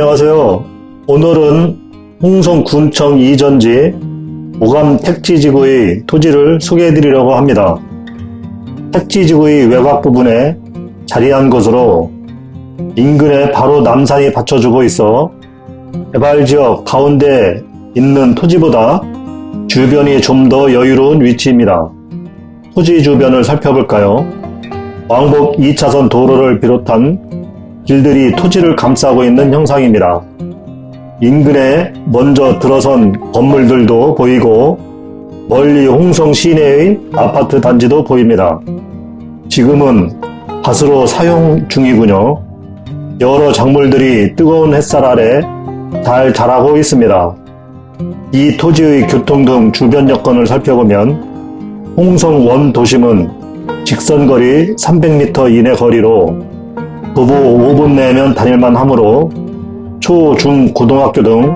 안녕하세요. 오늘은 홍성군청 이전지 오감 택지지구의 토지를 소개해드리려고 합니다. 택지지구의 외곽 부분에 자리한 것으로 인근에 바로 남산이 받쳐주고 있어 개발지역 가운데 있는 토지보다 주변이 좀 더 여유로운 위치입니다. 토지 주변을 살펴볼까요? 왕복 2차선 도로를 비롯한 길들이 토지를 감싸고 있는 형상입니다. 인근에 먼저 들어선 건물들도 보이고 멀리 홍성 시내의 아파트 단지도 보입니다. 지금은 밭으로 사용 중이군요. 여러 작물들이 뜨거운 햇살 아래 잘 자라고 있습니다. 이 토지의 교통 등 주변 여건을 살펴보면 홍성 원 도심은 직선거리 300m 이내 거리로 도보 5분 내면 다닐만 하므로 초, 중, 고등학교 등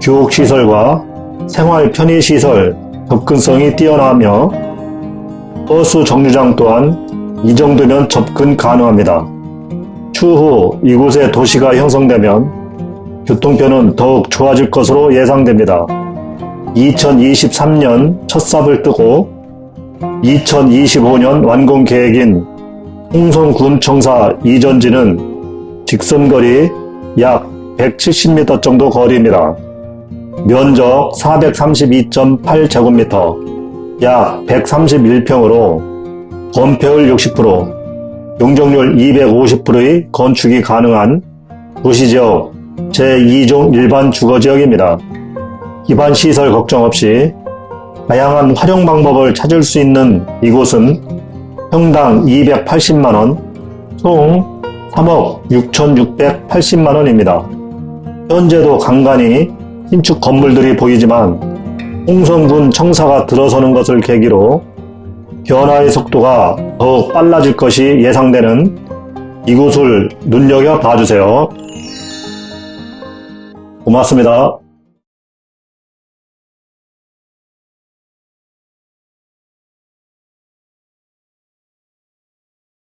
교육시설과 생활 편의시설 접근성이 뛰어나며 버스 정류장 또한 이 정도면 접근 가능합니다. 추후 이곳에 도시가 형성되면 교통편은 더욱 좋아질 것으로 예상됩니다. 2023년 첫 삽을 뜨고 2025년 완공 계획인 홍성군청사 이전지는 직선거리 약 170m 정도 거리입니다. 면적 432.8제곱미터, 약 131평으로 건폐율 60%, 용적률 250%의 건축이 가능한 도시지역 제2종 일반 주거지역입니다. 기반 시설 걱정 없이 다양한 활용 방법을 찾을 수 있는 이곳은 평당 280만원, 총 3억 6,680만원입니다. 현재도 간간히 신축 건물들이 보이지만 홍성군 청사가 들어서는 것을 계기로 변화의 속도가 더욱 빨라질 것이 예상되는 이곳을 눈여겨 봐주세요. 고맙습니다.